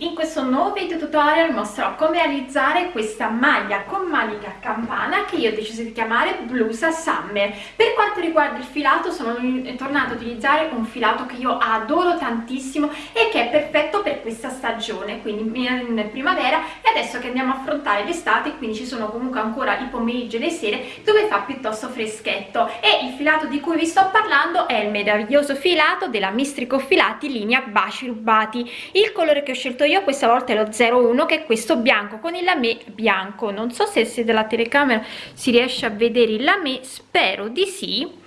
in questo nuovo video tutorial mostrerò come realizzare questa maglia con manica campana che io ho deciso di chiamare blusa summer. Per quanto riguarda il filato sono tornata a utilizzare un filato che io adoro tantissimo e che è perfetto per questa stagione quindi in primavera e adesso che andiamo a affrontare l'estate quindi ci sono comunque ancora i pomeriggi e le sere dove fa piuttosto freschetto. E il filato di cui vi sto parlando è il meraviglioso filato della Mistrico Filati linea baci rubati. Il colore che ho scelto scelto io questa volta è lo 01 che è questo bianco con il lame bianco. Non so se, se dalla telecamera si riesce a vedere il lame spero di sì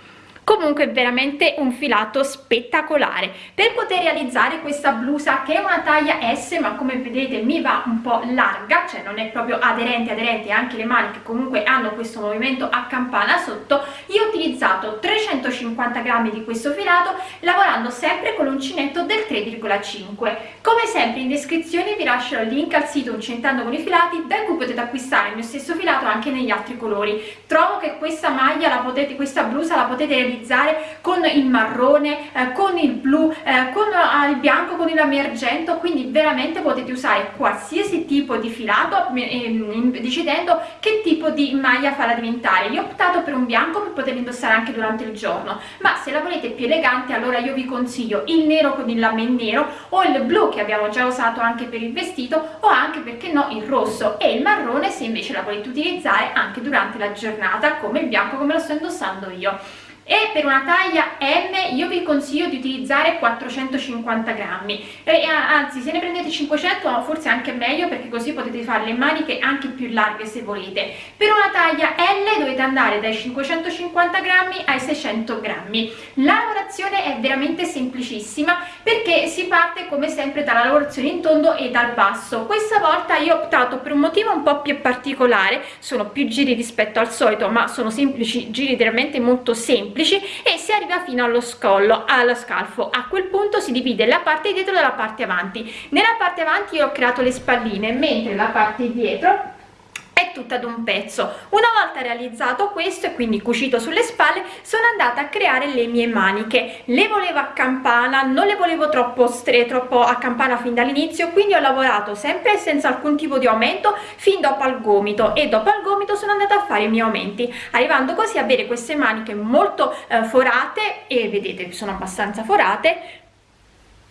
comunque veramente un filato spettacolare. Per poter realizzare questa blusa che è una taglia S ma come vedete mi va un po' larga cioè non è proprio aderente aderente anche le maniche comunque hanno questo movimento a campana sotto. Io ho utilizzato 350 grammi di questo filato lavorando sempre con l'uncinetto del 3,5 come sempre in descrizione vi lascio il link al sito Uncentando con i filati da cui potete acquistare il mio stesso filato anche negli altri colori. Trovo che questa maglia la potete questa blusa la potete realizzare utilizzare con il marrone eh, con il blu eh, con eh, il bianco con il argento quindi veramente potete usare qualsiasi tipo di filato ehm, decidendo che tipo di maglia farla diventare io ho optato per un bianco per poter indossare anche durante il giorno ma se la volete più elegante allora io vi consiglio il nero con il lame nero o il blu che abbiamo già usato anche per il vestito o anche perché no il rosso. E il marrone se invece la volete utilizzare anche durante la giornata come il bianco come lo sto indossando io e per una taglia M io vi consiglio di utilizzare 450 grammi. E anzi se ne prendete 500 forse anche meglio perché così potete fare le maniche anche più larghe se volete. Per una taglia L dovete andare dai 550 grammi ai 600 grammi. La lavorazione è veramente semplicissima perché si parte come sempre dalla lavorazione in tondo e dal basso. Questa volta io ho optato per un motivo un po' più particolare. Sono più giri rispetto al solito ma sono semplici giri veramente molto semplici semplici e si arriva fino allo scollo allo scalfo. A quel punto si divide la parte dietro dalla parte avanti. Nella parte avanti io ho creato le spalline mentre la parte dietro tutta ad un pezzo. Una volta realizzato questo e quindi cucito sulle spalle sono andata a creare le mie maniche. Le volevo a campana non le volevo troppo stre troppo a campana fin dall'inizio quindi ho lavorato sempre senza alcun tipo di aumento fin dopo al gomito. E dopo al gomito sono andata a fare i miei aumenti arrivando così a avere queste maniche molto eh, forate e vedete sono abbastanza forate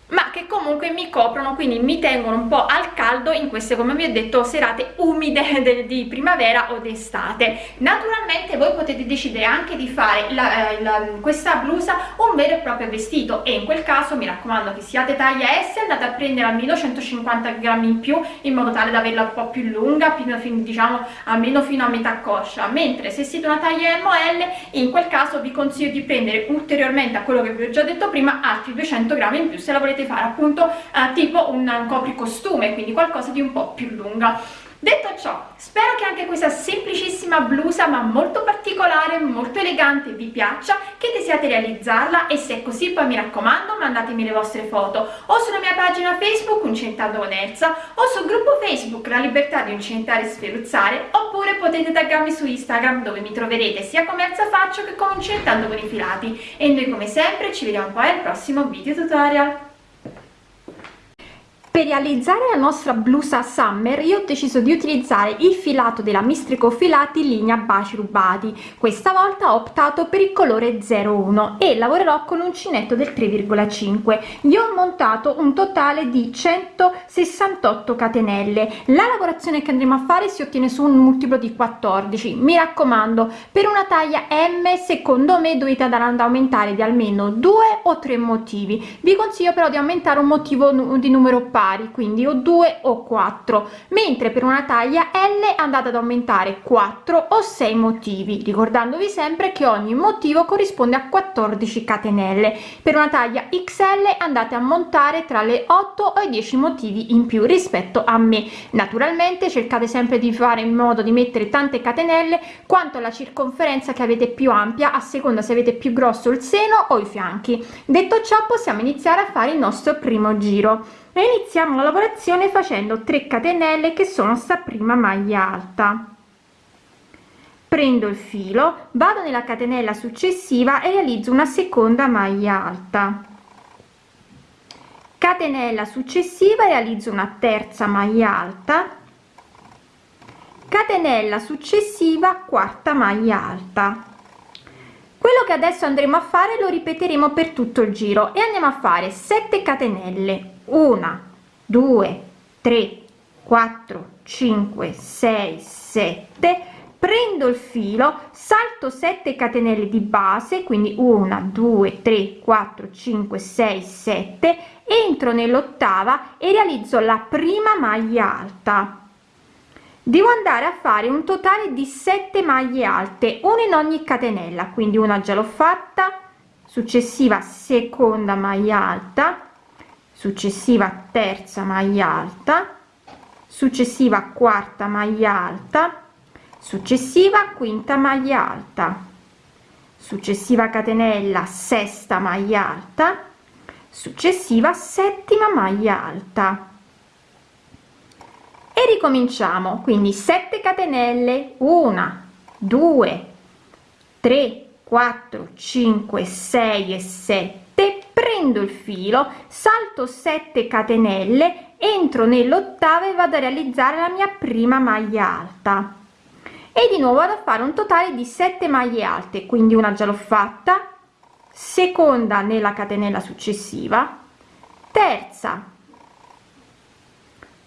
ma che comunque mi coprono quindi mi tengono un po' al caldo in queste come vi ho detto serate umide di primavera o d'estate. Naturalmente voi potete decidere anche di fare la, eh, la, questa blusa un vero e proprio vestito e in quel caso mi raccomando che siate taglia S andate a prendere almeno 150 grammi in più in modo tale da averla un po' più lunga diciamo almeno fino a metà coscia. Mentre se siete una taglia M o L in quel caso vi consiglio di prendere ulteriormente a quello che vi ho già detto prima altri 200 grammi in più se la volete potete fare appunto eh, tipo un, un copricostume quindi qualcosa di un po' più lunga. Detto ciò spero che anche questa semplicissima blusa ma molto particolare molto elegante vi piaccia che desiate realizzarla e se è così poi mi raccomando mandatemi le vostre foto. O sulla mia pagina facebook uncentando con Elsa o sul gruppo facebook la libertà di uncentare e sferuzzare oppure potete taggarmi su instagram dove mi troverete sia come Elsa faccio che come uncentando con i filati. E noi come sempre ci vediamo poi al prossimo video tutorial per realizzare la nostra blusa summer io ho deciso di utilizzare il filato della mistrico filati linea baci rubati. Questa volta ho optato per il colore 01 e lavorerò con uncinetto del 3,5 io ho montato un totale di 168 catenelle. La lavorazione che andremo a fare si ottiene su un multiplo di 14 mi raccomando per una taglia m secondo me dovete andare ad aumentare di almeno due o tre motivi. Vi consiglio però di aumentare un motivo di numero pari pari quindi o 2 o 4 mentre per una taglia L andate ad aumentare 4 o 6 motivi ricordandovi sempre che ogni motivo corrisponde a 14 catenelle. Per una taglia XL andate a montare tra le 8 e 10 motivi in più rispetto a me. Naturalmente cercate sempre di fare in modo di mettere tante catenelle quanto alla circonferenza che avete più ampia a seconda se avete più grosso il seno o i fianchi. Detto ciò possiamo iniziare a fare il nostro primo giro e iniziamo la lavorazione facendo 3 catenelle che sono sta prima maglia alta. Prendo il filo vado nella catenella successiva e realizzo una seconda maglia alta. Catenella successiva realizzo una terza maglia alta. Catenella successiva quarta maglia alta. Quello che adesso andremo a fare lo ripeteremo per tutto il giro e andiamo a fare 7 catenelle 1 2 3 4 5 6 7 prendo il filo salto 7 catenelle di base quindi 1 2 3 4 5 6 7 entro nell'ottava e realizzo la prima maglia alta. Devo andare a fare un totale di 7 maglie alte una in ogni catenella quindi una già l'ho fatta. Successiva seconda maglia alta successiva terza maglia alta successiva quarta maglia alta successiva quinta maglia alta successiva catenella sesta maglia alta successiva settima maglia alta. E ricominciamo. Quindi 7 catenelle 1 2 3 4 5 6 e 7 prendo il filo salto 7 catenelle entro nell'ottava e vado a realizzare la mia prima maglia alta. E di nuovo vado a fare un totale di 7 maglie alte quindi una già l'ho fatta. Seconda nella catenella successiva. Terza.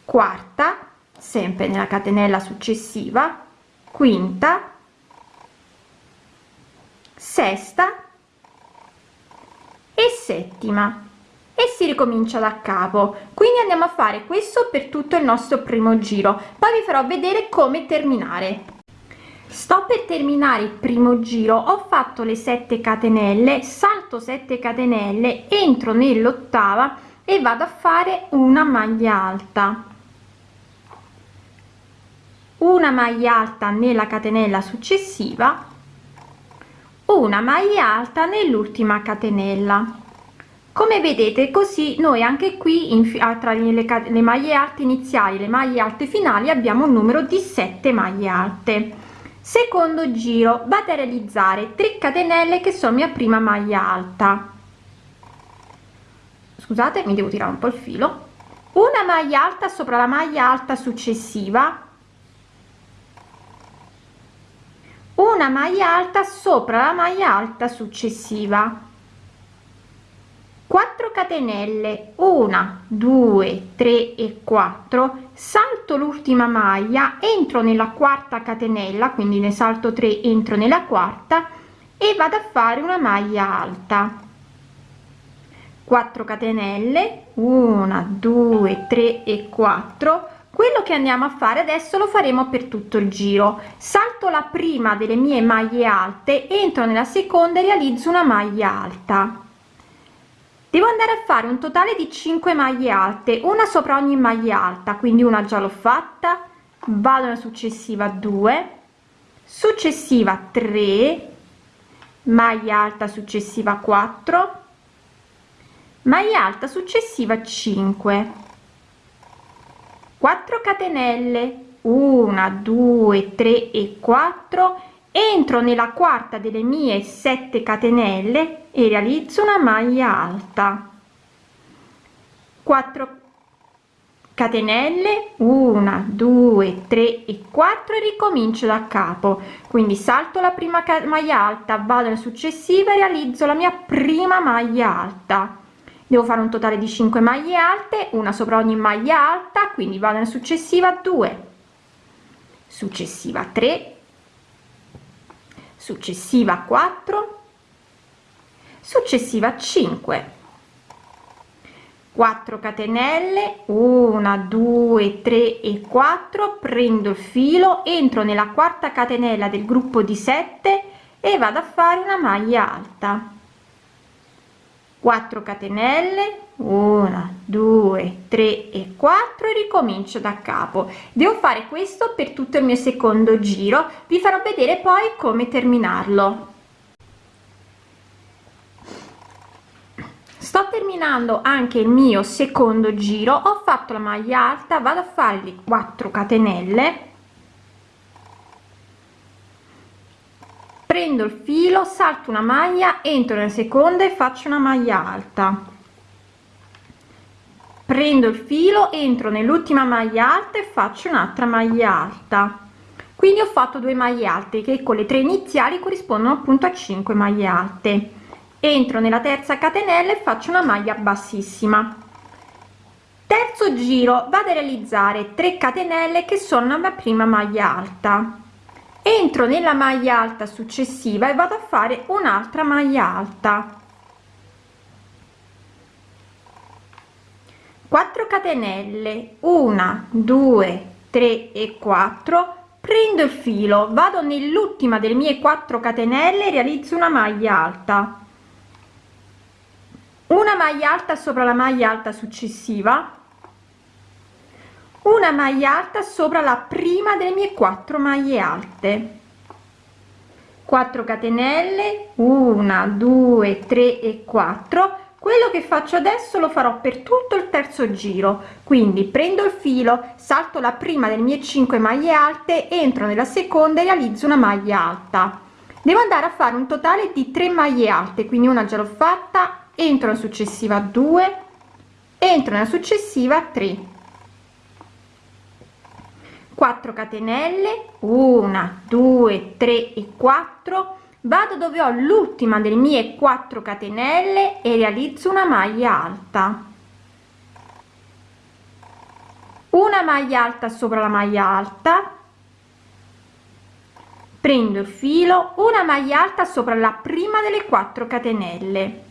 Quarta sempre nella catenella successiva. Quinta. Sesta e settima. E si ricomincia da capo. Quindi andiamo a fare questo per tutto il nostro primo giro. Poi vi farò vedere come terminare. Sto per terminare il primo giro. Ho fatto le 7 catenelle salto 7 catenelle entro nell'ottava e vado a fare una maglia alta. Una maglia alta nella catenella successiva una maglia alta nell'ultima catenella. Come vedete così noi anche qui in, tra le, le maglie alte iniziali le maglie alte finali abbiamo un numero di 7 maglie alte. Secondo giro vado a realizzare 3 catenelle che sono mia prima maglia alta. Scusate mi devo tirare un po il filo. Una maglia alta sopra la maglia alta successiva una maglia alta sopra la maglia alta successiva. 4 catenelle 1 2 3 e 4 salto l'ultima maglia entro nella quarta catenella quindi ne salto 3 entro nella quarta e vado a fare una maglia alta. 4 catenelle 1 2 3 e 4 quello che andiamo a fare adesso lo faremo per tutto il giro. Salto la prima delle mie maglie alte entro nella seconda e realizzo una maglia alta. Devo andare a fare un totale di 5 maglie alte una sopra ogni maglia alta quindi una già l'ho fatta. Vado alla successiva 2 successiva 3 maglia alta successiva 4 maglia alta successiva 5 4 catenelle. 1 2 3 e 4 entro nella quarta delle mie 7 catenelle e realizzo una maglia alta. 4 catenelle. 1 2 3 e 4 e ricomincio da capo. Quindi salto la prima maglia alta vado alla successiva e realizzo la mia prima maglia alta devo fare un totale di 5 maglie alte una sopra ogni maglia alta quindi vado nella successiva 2 successiva 3 successiva 4 successiva 5 4 catenelle 1 2 3 e 4 prendo il filo entro nella quarta catenella del gruppo di 7 e vado a fare una maglia alta 4 catenelle 1 2 3 e 4 e ricomincio da capo. Devo fare questo per tutto il mio secondo giro. Vi farò vedere poi come terminarlo. Sto terminando anche il mio secondo giro. Ho fatto la maglia alta vado a fare le 4 catenelle prendo il filo salto una maglia entro nella seconda e faccio una maglia alta. Prendo il filo entro nell'ultima maglia alta e faccio un'altra maglia alta. Quindi ho fatto due maglie alte che con le tre iniziali corrispondono appunto a 5 maglie alte. Entro nella terza catenella e faccio una maglia bassissima. Terzo giro vado a realizzare 3 catenelle che sono la prima maglia alta entro nella maglia alta successiva e vado a fare un'altra maglia alta. 4 catenelle 1 2 3 e 4 prendo il filo vado nell'ultima delle mie 4 catenelle realizzo una maglia alta. Una maglia alta sopra la maglia alta successiva una maglia alta sopra la prima delle mie 4 maglie alte. 4 catenelle 1 2 3 e 4 quello che faccio adesso lo farò per tutto il terzo giro. Quindi prendo il filo salto la prima delle mie 5 maglie alte entro nella seconda e realizzo una maglia alta. Devo andare a fare un totale di 3 maglie alte quindi una già l'ho fatta entro la successiva 2 entro nella successiva 3 4 catenelle 1 2 3 e 4 vado dove ho l'ultima delle mie 4 catenelle e realizzo una maglia alta. Una maglia alta sopra la maglia alta. Prendo il filo una maglia alta sopra la prima delle 4 catenelle.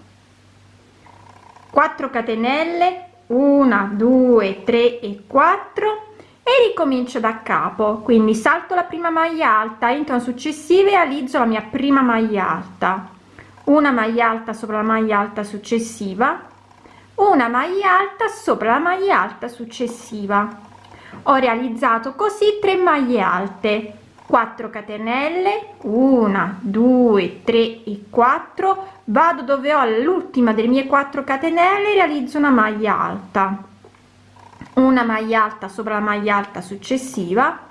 4 catenelle 1 2 3 e 4 e ricomincio da capo. Quindi salto la prima maglia alta entro successive realizzo la mia prima maglia alta. Una maglia alta sopra la maglia alta successiva. Una maglia alta sopra la maglia alta successiva. Ho realizzato così 3 maglie alte. 4 catenelle 1 2 3 e 4 vado dove ho l'ultima delle mie 4 catenelle realizzo una maglia alta una maglia alta sopra la maglia alta successiva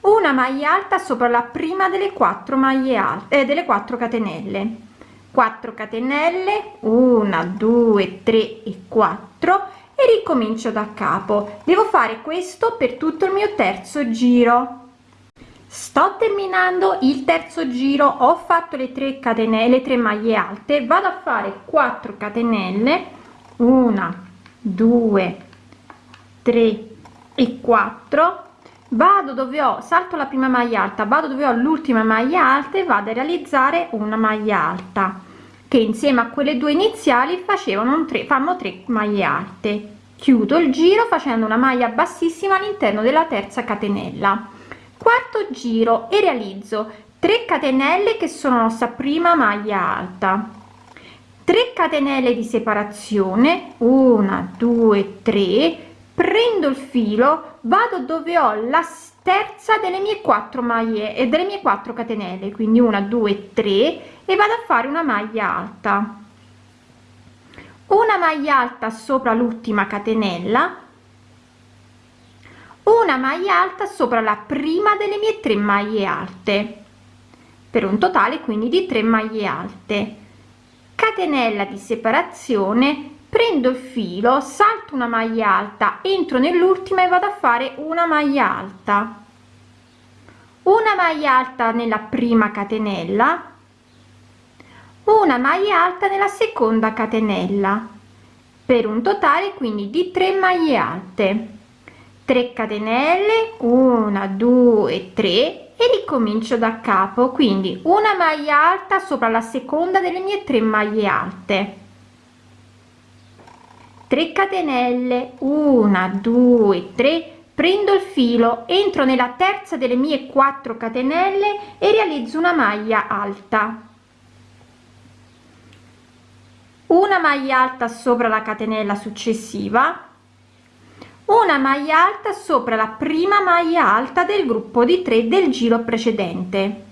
una maglia alta sopra la prima delle quattro maglie alte eh, delle 4 catenelle. 4 catenelle 1 2 3 e 4 e ricomincio da capo. Devo fare questo per tutto il mio terzo giro. Sto terminando il terzo giro. Ho fatto le 3 catenelle 3 maglie alte. Vado a fare 4 catenelle. 1 2 3 e 4 vado dove ho salto la prima maglia alta vado dove ho l'ultima maglia alta e vado a realizzare una maglia alta che insieme a quelle due iniziali facevano un 3 fanno 3 maglie alte. Chiudo il giro facendo una maglia bassissima all'interno della terza catenella. Quarto giro e realizzo 3 catenelle che sono la nostra prima maglia alta. 3 catenelle di separazione 1 2 3 prendo il filo vado dove ho la terza delle mie quattro maglie e delle mie quattro catenelle quindi una due tre e vado a fare una maglia alta. Una maglia alta sopra l'ultima catenella una maglia alta sopra la prima delle mie tre maglie alte per un totale quindi di 3 maglie alte. Catenella di separazione prendo il filo salto una maglia alta entro nell'ultima e vado a fare una maglia alta. Una maglia alta nella prima catenella una maglia alta nella seconda catenella per un totale quindi di 3 maglie alte. 3 catenelle 1 2 3 e ricomincio da capo quindi una maglia alta sopra la seconda delle mie 3 maglie alte 3 catenelle 1 2 3 prendo il filo entro nella terza delle mie 4 catenelle e realizzo una maglia alta. Una maglia alta sopra la catenella successiva una maglia alta sopra la prima maglia alta del gruppo di 3 del giro precedente.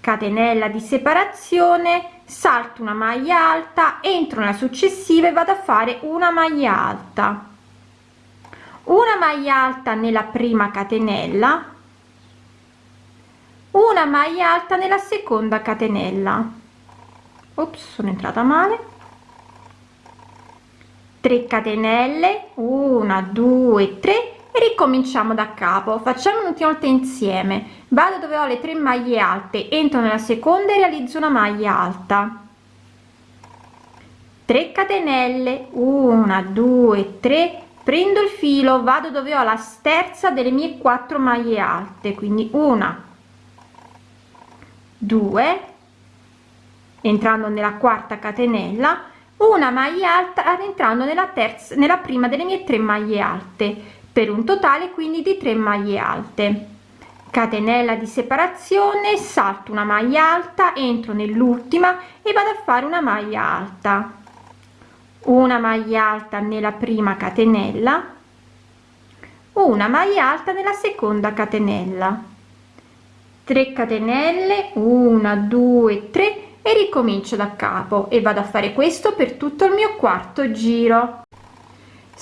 Catenella di separazione salto una maglia alta entro nella successiva e vado a fare una maglia alta. Una maglia alta nella prima catenella una maglia alta nella seconda catenella. Ops, sono entrata male. 3 catenelle 1 2 3 e ricominciamo da capo. Facciamo un'ultima insieme. Vado dove ho le tre maglie alte entro nella seconda e realizzo una maglia alta. 3 catenelle. 1 2 3 prendo il filo vado dove ho la terza delle mie quattro maglie alte. Quindi una 2 entrando nella quarta catenella una maglia alta entrando nella terza nella prima delle mie tre maglie alte per un totale quindi di 3 maglie alte. Catenella di separazione salto una maglia alta entro nell'ultima e vado a fare una maglia alta. Una maglia alta nella prima catenella una maglia alta nella seconda catenella. 3 catenelle 1 2 3 e ricomincio da capo e vado a fare questo per tutto il mio quarto giro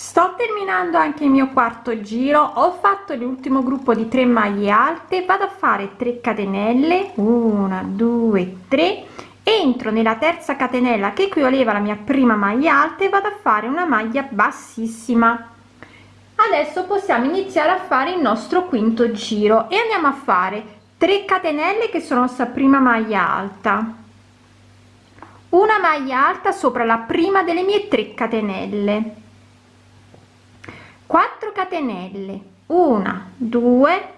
sto terminando anche il mio quarto giro. Ho fatto l'ultimo gruppo di 3 maglie alte. Vado a fare 3 catenelle. 1 2 3 entro nella terza catenella che equivaleva alla mia prima maglia alta e vado a fare una maglia bassissima. Adesso possiamo iniziare a fare il nostro quinto giro e andiamo a fare 3 catenelle che sono sta prima maglia alta. Una maglia alta sopra la prima delle mie 3 catenelle 4 catenelle. 1 2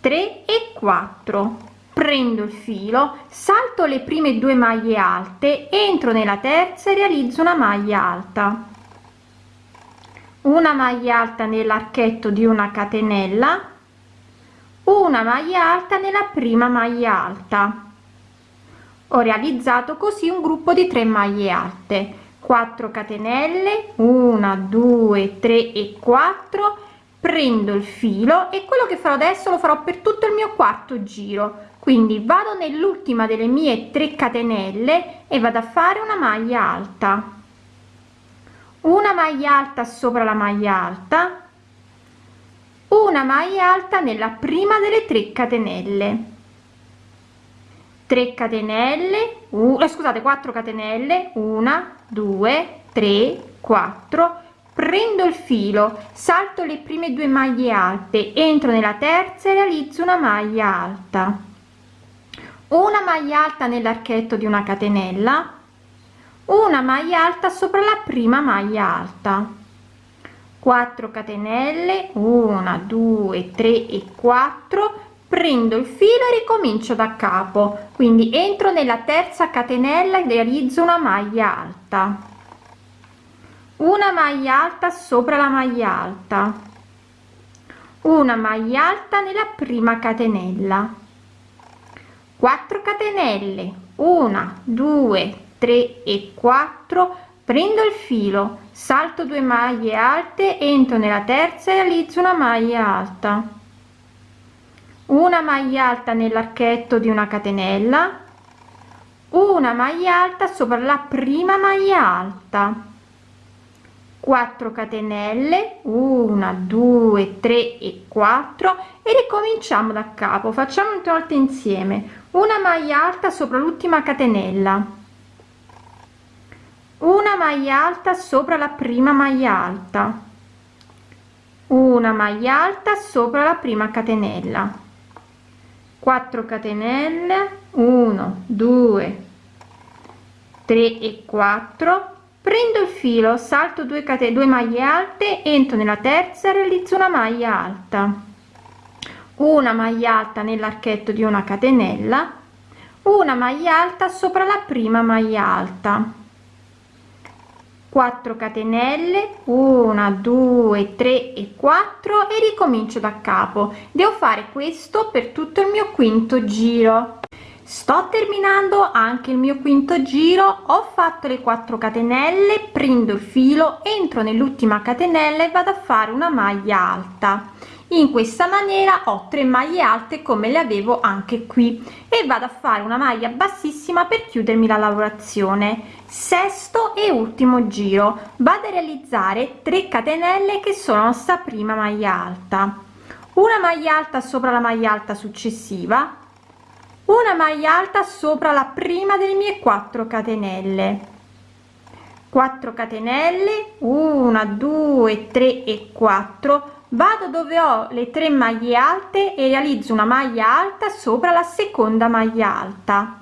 3 e 4 prendo il filo salto le prime due maglie alte entro nella terza e realizzo una maglia alta. Una maglia alta nell'archetto di una catenella. Una maglia alta nella prima maglia alta. Ho realizzato così un gruppo di 3 maglie alte 4 catenelle 1 2 3 e 4 prendo il filo e quello che farò adesso lo farò per tutto il mio quarto giro. Quindi vado nell'ultima delle mie 3 catenelle e vado a fare una maglia alta. Una maglia alta sopra la maglia alta. Una maglia alta nella prima delle 3 catenelle 3 catenelle uh, scusate 4 catenelle 1 2 3 4 prendo il filo salto le prime due maglie alte entro nella terza e realizzo una maglia alta. Una maglia alta nell'archetto di una catenella una maglia alta sopra la prima maglia alta. 4 catenelle 1 2 3 e 4 prendo il filo e ricomincio da capo. Quindi entro nella terza catenella e realizzo una maglia alta. Una maglia alta sopra la maglia alta. Una maglia alta nella prima catenella. 4 catenelle. 1 2 3 e 4 prendo il filo salto due maglie alte entro nella terza e realizzo una maglia alta una maglia alta nell'archetto di una catenella. Una maglia alta sopra la prima maglia alta. 4 catenelle. 1 2 3 e 4 e ricominciamo da capo. Facciamo un volta insieme. Una maglia alta sopra l'ultima catenella. Una maglia alta sopra la prima maglia alta. Una maglia alta sopra la prima catenella 4 catenelle 1 2 3 e 4 prendo il filo salto 2 catene 2 maglie alte entro nella terza realizzo una maglia alta. Una maglia alta nell'archetto di una catenella una maglia alta sopra la prima maglia alta 4 catenelle 1 2 3 e 4 e ricomincio da capo. Devo fare questo per tutto il mio quinto giro. Sto terminando anche il mio quinto giro ho fatto le 4 catenelle prendo il filo entro nell'ultima catenella e vado a fare una maglia alta in questa maniera ho 3 maglie alte come le avevo anche qui e vado a fare una maglia bassissima per chiudermi la lavorazione. Sesto e ultimo giro. Vado a realizzare 3 catenelle che sono sta prima maglia alta. Una maglia alta sopra la maglia alta successiva. Una maglia alta sopra la prima delle mie 4 catenelle. 4 catenelle. 1 2 3 e 4 vado dove ho le tre maglie alte e realizzo una maglia alta sopra la seconda maglia alta.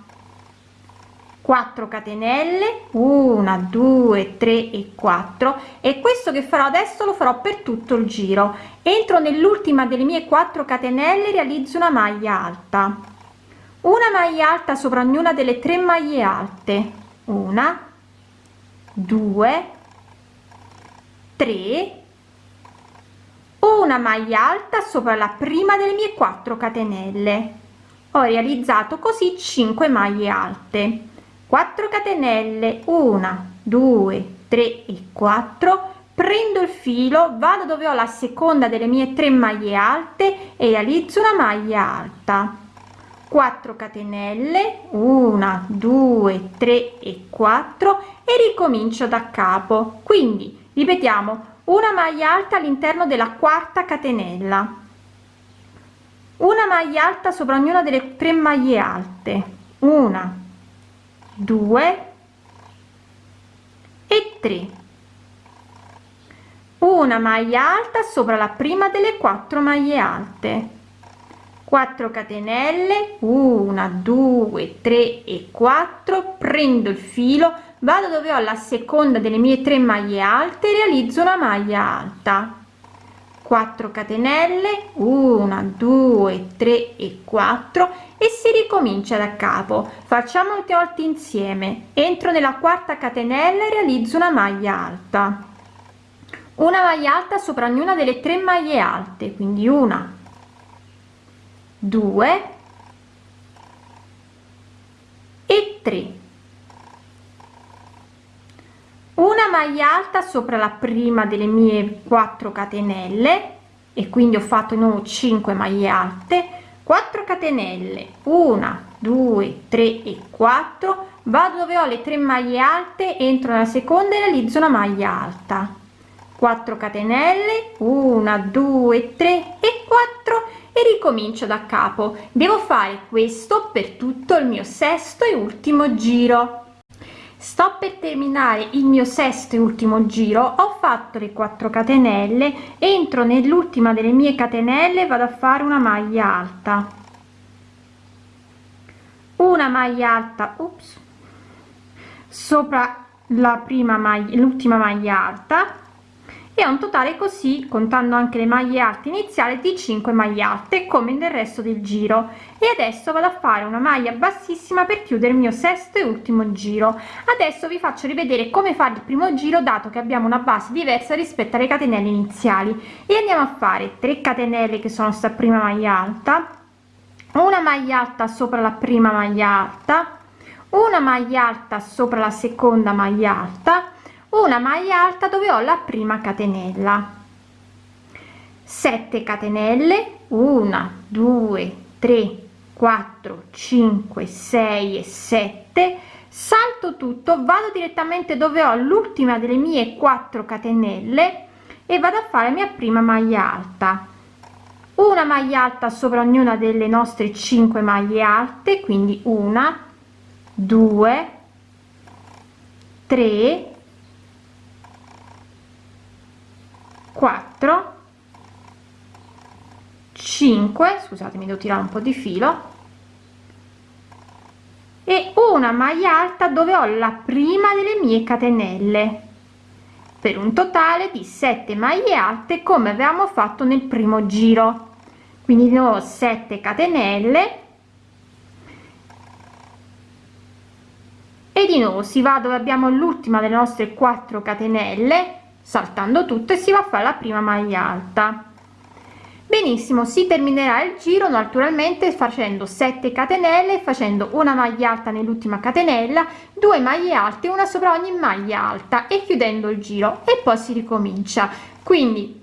4 catenelle 1 2 3 e 4 e questo che farò adesso lo farò per tutto il giro. Entro nell'ultima delle mie 4 catenelle realizzo una maglia alta. Una maglia alta sopra ognuna delle tre maglie alte. Una 2 3 una maglia alta sopra la prima delle mie 4 catenelle. Ho realizzato così 5 maglie alte. 4 catenelle 1 2 3 e 4 prendo il filo vado dove ho la seconda delle mie tre maglie alte e realizzo una maglia alta. 4 catenelle 1 2 3 e 4 e ricomincio da capo. Quindi ripetiamo una maglia alta all'interno della quarta catenella. Una maglia alta sopra ognuna delle tre maglie alte. Una 2 e 3 una maglia alta sopra la prima delle quattro maglie alte. 4 catenelle. 1 2 3 e 4 prendo il filo vado dove ho la seconda delle mie tre maglie alte realizzo una maglia alta. 4 catenelle 1 2 3 e 4 e si ricomincia da capo. Facciamo molte volte insieme. Entro nella quarta catenella e realizzo una maglia alta. Una maglia alta sopra ognuna delle tre maglie alte quindi una 2 e 3 una maglia alta sopra la prima delle mie 4 catenelle e quindi ho fatto nuovo 5 maglie alte. 4 catenelle 1 2 3 e 4 vado dove ho le tre maglie alte entro nella seconda e realizzo una maglia alta. 4 catenelle 1 2 3 e 4 e ricomincio da capo. Devo fare questo per tutto il mio sesto e ultimo giro sto per terminare il mio sesto e ultimo giro ho fatto le 4 catenelle entro nell'ultima delle mie catenelle vado a fare una maglia alta. Una maglia alta ups, sopra la prima maglia l'ultima maglia alta e un totale così contando anche le maglie alte iniziali di 5 maglie alte come nel resto del giro e adesso vado a fare una maglia bassissima per chiudere il mio sesto e ultimo giro. Adesso vi faccio rivedere come fare il primo giro dato che abbiamo una base diversa rispetto alle catenelle iniziali. E andiamo a fare 3 catenelle che sono sta prima maglia alta una maglia alta sopra la prima maglia alta una maglia alta sopra la seconda maglia alta una maglia alta dove ho la prima catenella. 7 catenelle 1 2 3 4 5 6 e 7 salto tutto vado direttamente dove ho l'ultima delle mie 4 catenelle e vado a fare mia prima maglia alta. Una maglia alta sopra ognuna delle nostre 5 maglie alte quindi una 2 3 4 5 scusatemi devo tirare un po di filo e una maglia alta dove ho la prima delle mie catenelle. Per un totale di 7 maglie alte come avevamo fatto nel primo giro. Quindi di nuovo 7 catenelle. E di nuovo si va dove abbiamo l'ultima delle nostre 4 catenelle saltando tutto e si va a fare la prima maglia alta benissimo si terminerà il giro naturalmente facendo 7 catenelle facendo una maglia alta nell'ultima catenella due maglie alte una sopra ogni maglia alta e chiudendo il giro. E poi si ricomincia. Quindi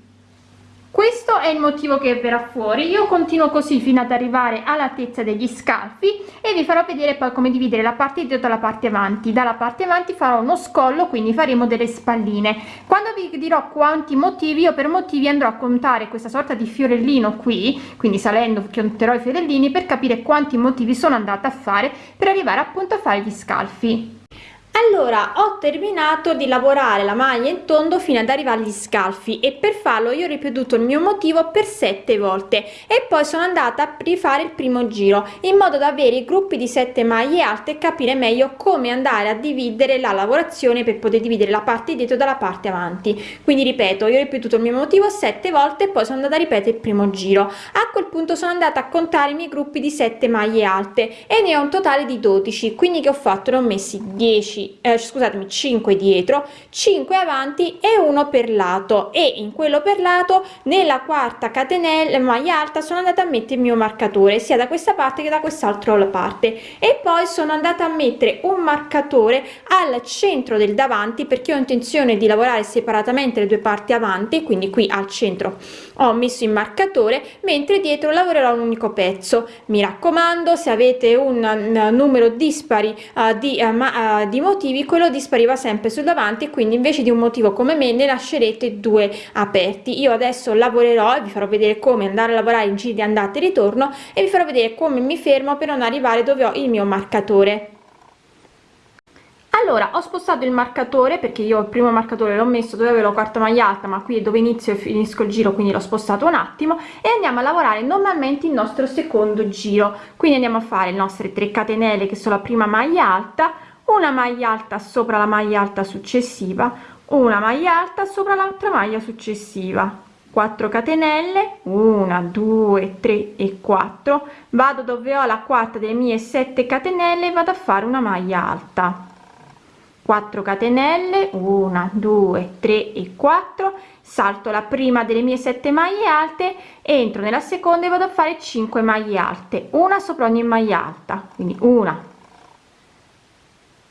questo è il motivo che verrà fuori. Io continuo così fino ad arrivare all'altezza degli scalfi e vi farò vedere poi come dividere la parte dietro dalla parte avanti. Dalla parte avanti farò uno scollo quindi faremo delle spalline. Quando vi dirò quanti motivi io per motivi andrò a contare questa sorta di fiorellino qui quindi salendo conterò i fiorellini per capire quanti motivi sono andata a fare per arrivare appunto a fare gli scalfi allora ho terminato di lavorare la maglia in tondo fino ad arrivare agli scalfi e per farlo io ho ripetuto il mio motivo per sette volte e poi sono andata a rifare il primo giro in modo da avere i gruppi di sette maglie alte e capire meglio come andare a dividere la lavorazione per poter dividere la parte dietro dalla parte avanti. Quindi ripeto io ho ripetuto il mio motivo sette volte e poi sono andata a ripetere il primo giro. A quel punto sono andata a contare i miei gruppi di sette maglie alte e ne ho un totale di 12 quindi che ho fatto? Ne ho messi 10 eh, scusatemi 5 dietro 5 avanti e uno per lato. E in quello per lato nella quarta catenella maglia alta sono andata a mettere il mio marcatore sia da questa parte che da quest'altro parte. E poi sono andata a mettere un marcatore al centro del davanti perché ho intenzione di lavorare separatamente le due parti avanti quindi qui al centro ho messo il marcatore mentre dietro lavorerò un unico pezzo. Mi raccomando se avete un, numero dispari uh, di, uh, ma, uh, di motivi quello dispariva sempre sul davanti quindi invece di un motivo come me ne lascerete due aperti. Io adesso lavorerò e vi farò vedere come andare a lavorare in giri di andata e ritorno e vi farò vedere come mi fermo per non arrivare dove ho il mio marcatore. Allora ho spostato il marcatore perché io il primo marcatore l'ho messo dove avevo la quarta maglia alta ma qui è dove inizio e finisco il giro quindi l'ho spostato un attimo e andiamo a lavorare normalmente il nostro secondo giro. Quindi andiamo a fare le nostre 3 catenelle che sono la prima maglia alta una maglia alta sopra la maglia alta successiva una maglia alta sopra l'altra maglia successiva. 4 catenelle 1 2 3 e 4 vado dove ho la quarta delle mie 7 catenelle vado a fare una maglia alta. 4 catenelle 1 2 3 e 4 salto la prima delle mie 7 maglie alte entro nella seconda e vado a fare 5 maglie alte. Una sopra ogni maglia alta quindi una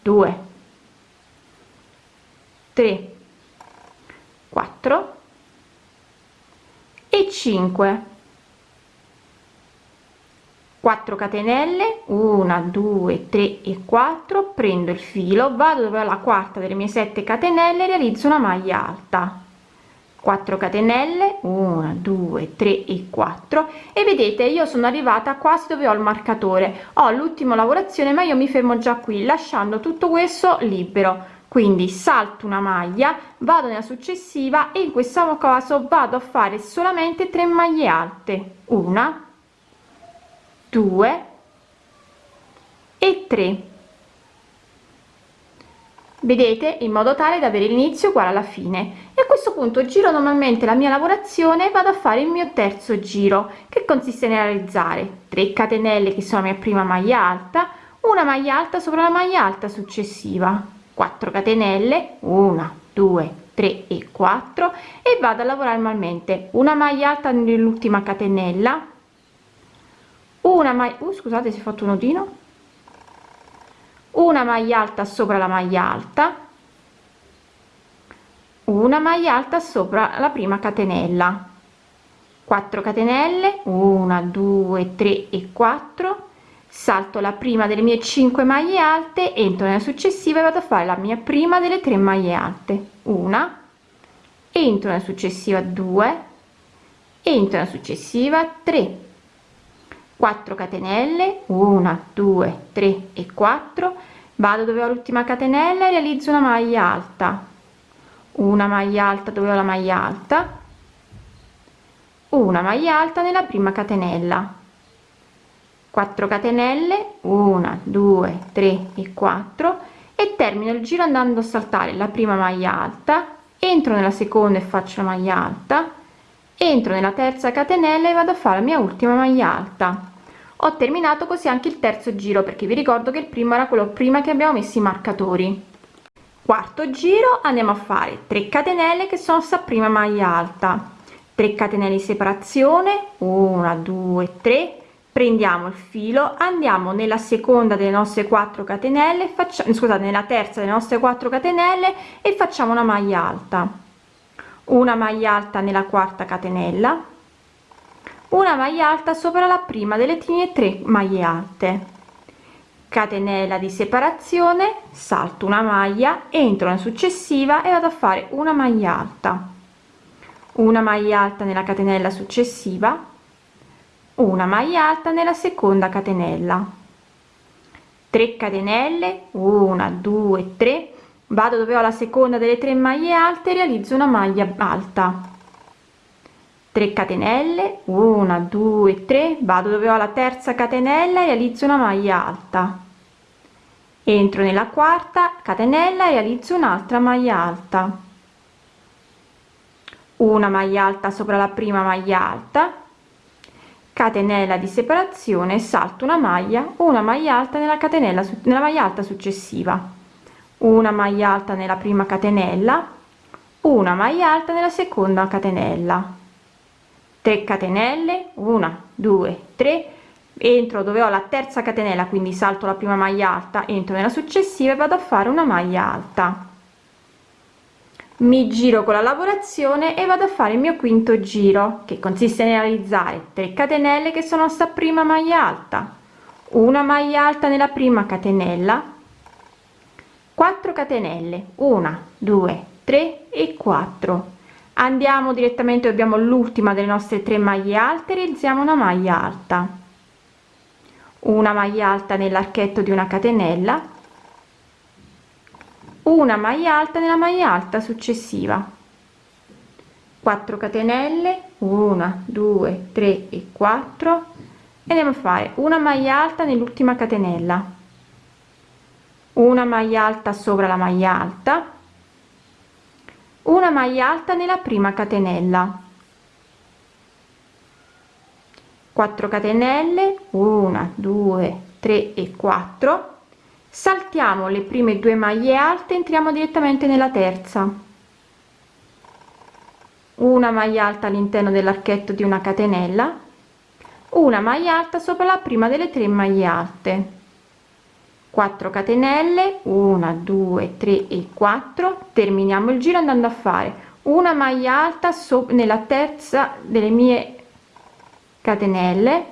2 3 4 e 5 4 catenelle. 1 2 3 e 4 prendo il filo vado dove la quarta delle mie 7 catenelle realizzo una maglia alta 4 catenelle 1 2 3 e 4 e vedete io sono arrivata quasi dove ho il marcatore. Ho l'ultima lavorazione ma io mi fermo già qui lasciando tutto questo libero. Quindi salto una maglia vado nella successiva e in questo caso vado a fare solamente 3 maglie alte. Una 2 e 3 vedete? In modo tale da avere l'inizio uguale alla fine. E a questo punto giro normalmente la mia lavorazione vado a fare il mio terzo giro che consiste nel realizzare 3 catenelle che sono la mia prima maglia alta una maglia alta sopra la maglia alta successiva. 4 catenelle 1 2 3 e 4 e vado a lavorare normalmente. Una maglia alta nell'ultima catenella una maglia uh, scusate si è fatto un nodino una maglia alta sopra la maglia alta. Una maglia alta sopra la prima catenella. 4 catenelle. 1 2 3 e 4 salto la prima delle mie 5 maglie alte entro nella successiva e vado a fare la mia prima delle 3 maglie alte. Una. Entro nella successiva 2 entro nella successiva 3 4 catenelle 1 2 3 e 4 vado dove ho l'ultima catenella e realizzo una maglia alta. Una maglia alta dove ho la maglia alta? Una maglia alta nella prima catenella. 4 catenelle 1 2 3 e 4 e termino il giro andando a saltare la prima maglia alta. Entro nella seconda e faccio la maglia alta entro nella terza catenella e vado a fare la mia ultima maglia alta. Ho terminato così anche il terzo giro perché vi ricordo che il primo era quello prima che abbiamo messo i marcatori. Quarto giro andiamo a fare 3 catenelle che sono sta prima maglia alta. 3 catenelle di separazione 1 2 3 prendiamo il filo andiamo nella seconda delle nostre 4 catenelle facciamo scusate nella terza delle nostre 4 catenelle e facciamo una maglia alta una maglia alta nella quarta catenella. Una maglia alta sopra la prima delle mie 3 maglie alte. Catenella di separazione salto una maglia entro nella successiva e vado a fare una maglia alta. Una maglia alta nella catenella successiva. Una maglia alta nella seconda catenella. 3 catenelle 1 2 3 vado dove ho la seconda delle tre maglie alte realizzo una maglia alta. 3 catenelle 1 2 3 vado dove ho la terza catenella realizzo una maglia alta. Entro nella quarta catenella realizzo un'altra maglia alta. Una maglia alta sopra la prima maglia alta. Catenella di separazione salto una maglia una maglia alta nella catenella nella maglia alta successiva una maglia alta nella prima catenella una maglia alta nella seconda catenella. 3 catenelle 1 2 3 entro dove ho la terza catenella quindi salto la prima maglia alta entro nella successiva e vado a fare una maglia alta. Mi giro con la lavorazione e vado a fare il mio quinto giro che consiste nel realizzare 3 catenelle che sono sta prima maglia alta. Una maglia alta nella prima catenella 4 catenelle. 1 2 3 e 4 andiamo direttamente abbiamo l'ultima delle nostre tre maglie alte realizziamo una maglia alta. Una maglia alta nell'archetto di una catenella. Una maglia alta nella maglia alta successiva. 4 catenelle. 1 2 3 e 4 e andiamo a fare una maglia alta nell'ultima catenella una maglia alta sopra la maglia alta. Una maglia alta nella prima catenella. 4 catenelle. 1 2 3 e 4 saltiamo le prime due maglie alte entriamo direttamente nella terza. Una maglia alta all'interno dell'archetto di una catenella. Una maglia alta sopra la prima delle tre maglie alte 4 catenelle 1 2 3 e 4 terminiamo il giro andando a fare. Una maglia alta sopra nella terza delle mie catenelle.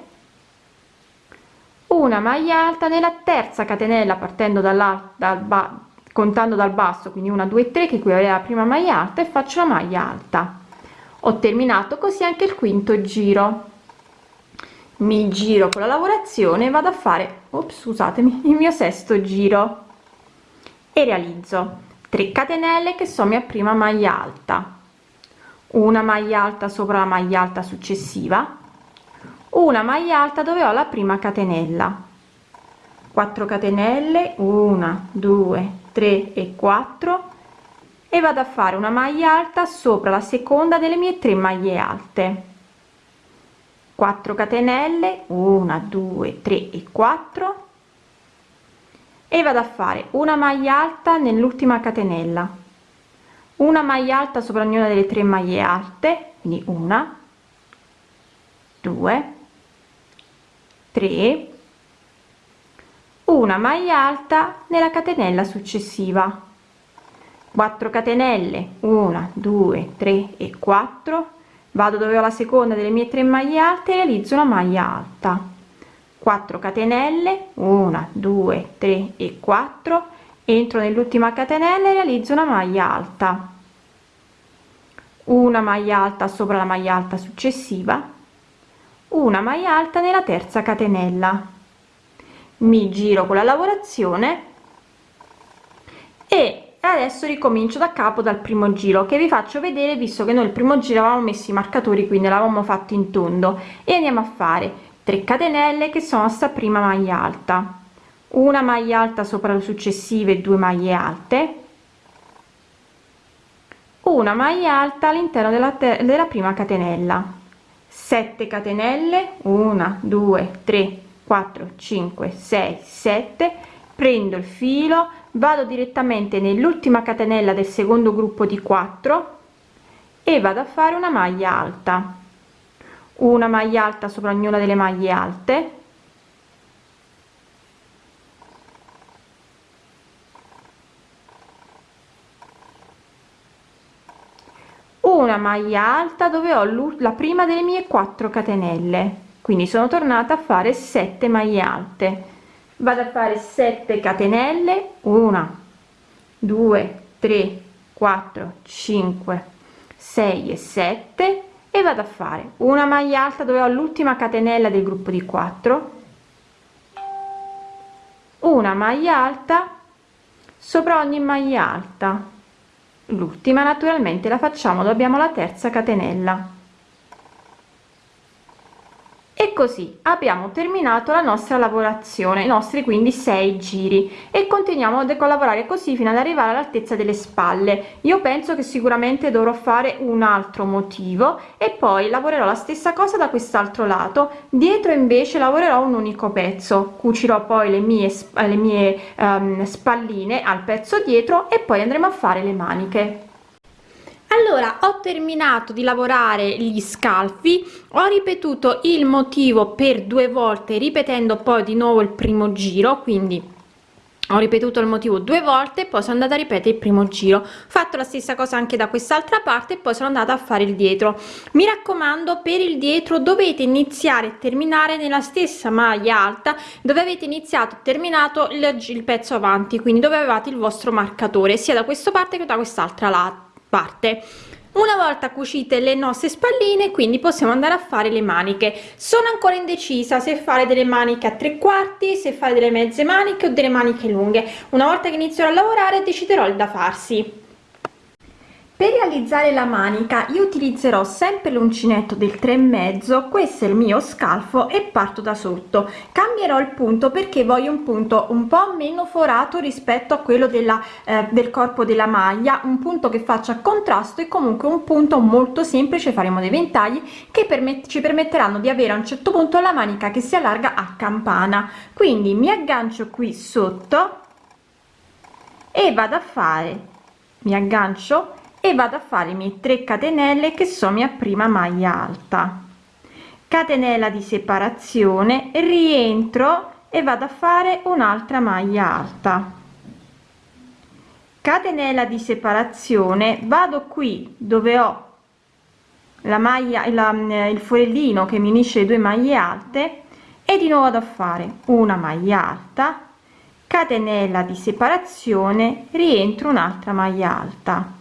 Una maglia alta nella terza catenella partendo dalla dal contando dal basso quindi una 2 3 che qui è la prima maglia alta e faccio la maglia alta. Ho terminato così anche il quinto giro mi giro con la lavorazione vado a fare ops, scusatemi il mio sesto giro. E realizzo 3 catenelle che sono mia prima maglia alta. Una maglia alta sopra la maglia alta successiva. Una maglia alta dove ho la prima catenella. 4 catenelle 1 2 3 e 4 e vado a fare una maglia alta sopra la seconda delle mie tre maglie alte 4 catenelle 1 2 3 e 4 e vado a fare una maglia alta nell'ultima catenella. Una maglia alta sopra ognuna delle tre maglie alte quindi una 2 3 una maglia alta nella catenella successiva. 4 catenelle 1 2 3 e 4 vado dove ho la seconda delle mie tre maglie alte realizzo una maglia alta. 4 catenelle 1 2 3 e 4 entro nell'ultima catenella e realizzo una maglia alta. Una maglia alta sopra la maglia alta successiva. Una maglia alta nella terza catenella. Mi giro con la lavorazione e adesso ricomincio da capo dal primo giro che vi faccio vedere visto che noi il primo giro avevamo messo i marcatori quindi l'avevamo fatto in tondo. E andiamo a fare 3 catenelle che sono sta prima maglia alta. Una maglia alta sopra le successive due maglie alte. Una maglia alta all'interno della, della prima catenella. 7 catenelle. 1 2 3 4 5 6 7 prendo il filo vado direttamente nell'ultima catenella del secondo gruppo di 4 e vado a fare una maglia alta. Una maglia alta sopra ognuna delle maglie alte. Una maglia alta dove ho la prima delle mie 4 catenelle. Quindi sono tornata a fare 7 maglie alte vado a fare 7 catenelle. 1 2 3 4 5 6 e 7 e vado a fare una maglia alta dove ho l'ultima catenella del gruppo di 4 una maglia alta sopra ogni maglia alta. L'ultima naturalmente la facciamo dobbiamo la terza catenella e così abbiamo terminato la nostra lavorazione i nostri quindi sei giri e continuiamo a lavorare così fino ad arrivare all'altezza delle spalle. Io penso che sicuramente dovrò fare un altro motivo e poi lavorerò la stessa cosa da quest'altro lato. Dietro invece lavorerò un unico pezzo cucirò poi le mie le mie um, spalline al pezzo dietro e poi andremo a fare le maniche allora ho terminato di lavorare gli scalfi ho ripetuto il motivo per due volte ripetendo poi di nuovo il primo giro quindi ho ripetuto il motivo due volte poi sono andata a ripetere il primo giro. Fatto la stessa cosa anche da quest'altra parte e poi sono andata a fare il dietro. Mi raccomando per il dietro dovete iniziare e terminare nella stessa maglia alta dove avete iniziato terminato il, il pezzo avanti quindi dove avevate il vostro marcatore sia da questa parte che da quest'altra lato parte. Una volta cucite le nostre spalline quindi possiamo andare a fare le maniche. Sono ancora indecisa se fare delle maniche a tre quarti se fare delle mezze maniche o delle maniche lunghe. Una volta che inizierò a lavorare deciderò il da farsi per realizzare la manica io utilizzerò sempre l'uncinetto del 3 e mezzo questo è il mio scalfo e parto da sotto. Cambierò il punto perché voglio un punto un po meno forato rispetto a quello della eh, del corpo della maglia un punto che faccia contrasto e comunque un punto molto semplice faremo dei ventagli che permet ci permetteranno di avere a un certo punto la manica che si allarga a campana. Quindi mi aggancio qui sotto e vado a fare mi aggancio e vado a fare i miei 3 catenelle che sono mia prima maglia alta. Catenella di separazione rientro e vado a fare un'altra maglia alta. Catenella di separazione vado qui dove ho la maglia la, il forellino che mi unisce le due maglie alte e di nuovo vado a fare una maglia alta. Catenella di separazione rientro un'altra maglia alta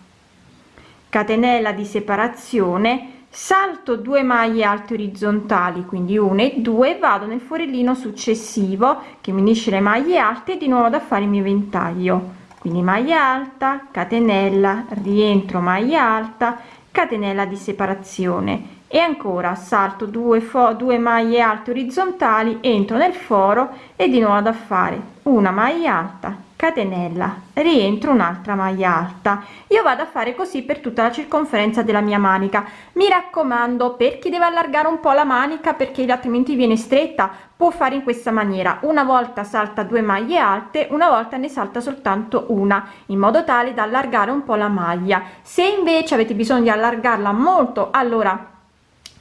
catenella di separazione salto 2 maglie alte orizzontali quindi 1 e 2 vado nel forellino successivo che mi unisce le maglie alte di nuovo da fare il mio ventaglio. Quindi maglia alta catenella rientro maglia alta catenella di separazione e ancora salto 2 fo 2 maglie alte orizzontali entro nel foro e di nuovo da fare una maglia alta catenella rientro un'altra maglia alta. Io vado a fare così per tutta la circonferenza della mia manica. Mi raccomando per chi deve allargare un po la manica perché altrimenti viene stretta può fare in questa maniera. Una volta salta due maglie alte una volta ne salta soltanto una in modo tale da allargare un po la maglia. Se invece avete bisogno di allargarla molto allora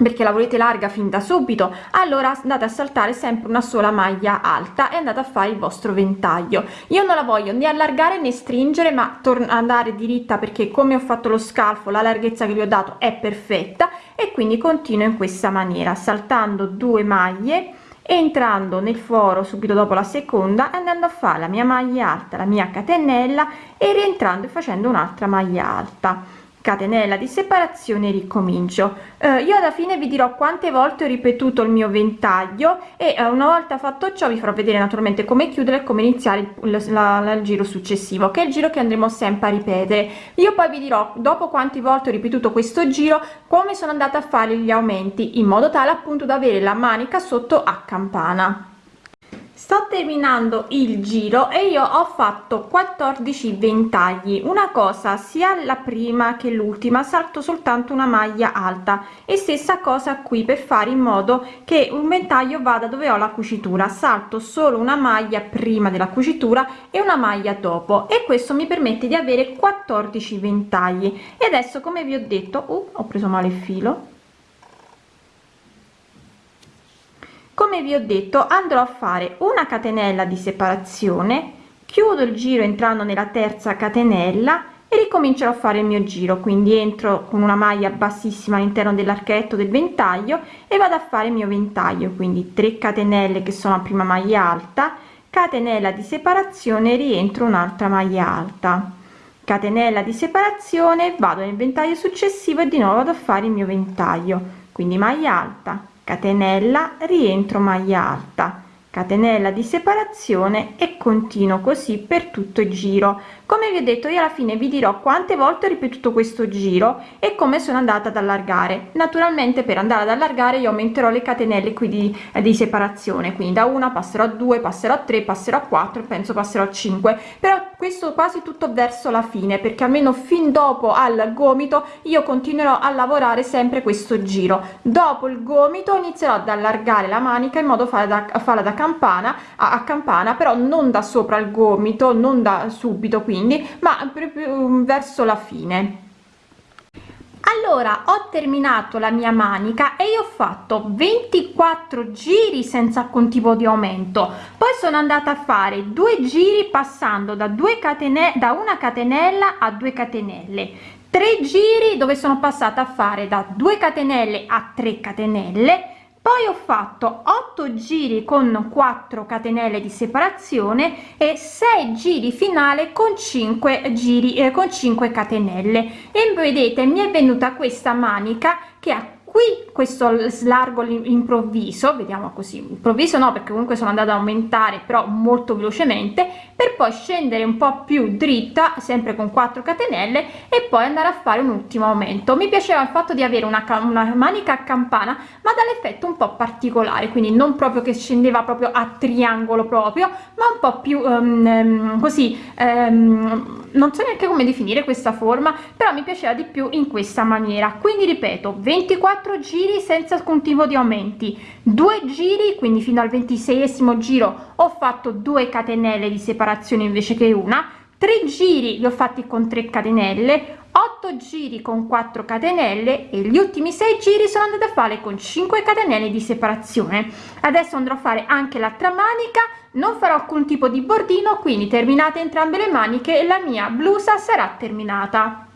perché la volete larga fin da subito allora andate a saltare sempre una sola maglia alta e andate a fare il vostro ventaglio. Io non la voglio né allargare né stringere ma andare diritta perché come ho fatto lo scalfo la larghezza che vi ho dato è perfetta e quindi continuo in questa maniera saltando due maglie entrando nel foro subito dopo la seconda andando a fare la mia maglia alta la mia catenella e rientrando e facendo un'altra maglia alta catenella di separazione ricomincio. Eh, io alla fine vi dirò quante volte ho ripetuto il mio ventaglio e eh, una volta fatto ciò vi farò vedere naturalmente come chiudere e come iniziare il, la, la, il giro successivo che è il giro che andremo sempre a ripetere. Io poi vi dirò dopo quante volte ho ripetuto questo giro come sono andata a fare gli aumenti in modo tale appunto da avere la manica sotto a campana sto terminando il giro e io ho fatto 14 ventagli. Una cosa sia la prima che l'ultima salto soltanto una maglia alta. E stessa cosa qui per fare in modo che un ventaglio vada dove ho la cucitura. Salto solo una maglia prima della cucitura e una maglia dopo. E questo mi permette di avere 14 ventagli. E adesso come vi ho detto uh, ho preso male il filo come vi ho detto andrò a fare una catenella di separazione chiudo il giro entrando nella terza catenella e ricomincerò a fare il mio giro. Quindi entro con una maglia bassissima all'interno dell'archetto del ventaglio e vado a fare il mio ventaglio. Quindi 3 catenelle che sono a prima maglia alta catenella di separazione rientro un'altra maglia alta. Catenella di separazione vado nel ventaglio successivo e di nuovo vado a fare il mio ventaglio. Quindi maglia alta catenella rientro maglia alta catenella di separazione e continuo così per tutto il giro. Come vi ho detto io alla fine vi dirò quante volte ho ripetuto questo giro e come sono andata ad allargare. Naturalmente per andare ad allargare io aumenterò le catenelle qui di, eh, di separazione. Quindi da una passerò a due passerò a tre passerò a quattro penso passerò a 5 però questo quasi tutto verso la fine perché almeno fin dopo al gomito io continuerò a lavorare sempre questo giro. Dopo il gomito inizierò ad allargare la manica in modo da farla da campana a, a campana però non da sopra il gomito non da subito quindi ma proprio verso la fine. Allora ho terminato la mia manica e io ho fatto 24 giri senza alcun tipo di aumento. Poi sono andata a fare due giri passando da 2 catenelle da una catenella a 2 catenelle. Tre giri dove sono passata a fare da 2 catenelle a 3 catenelle poi ho fatto 8 giri con 4 catenelle di separazione e 6 giri finale con 5 giri eh, con 5 catenelle. E vedete mi è venuta questa manica che ha qui questo slargo improvviso vediamo così improvviso no perché comunque sono andata ad aumentare però molto velocemente per poi scendere un po più dritta sempre con 4 catenelle e poi andare a fare un ultimo aumento. Mi piaceva il fatto di avere una, una manica a campana ma dall'effetto un po particolare quindi non proprio che scendeva proprio a triangolo proprio ma un po più um, così um, non so neanche come definire questa forma però mi piaceva di più in questa maniera. Quindi ripeto 24 giri senza tipo di aumenti. Due giri quindi fino al 26esimo giro ho fatto 2 catenelle di separazione invece che una. 3 giri li ho fatti con 3 catenelle 8 giri con 4 catenelle e gli ultimi 6 giri sono andata a fare con 5 catenelle di separazione. Adesso andrò a fare anche l'altra manica non farò alcun tipo di bordino quindi terminate entrambe le maniche e la mia blusa sarà terminata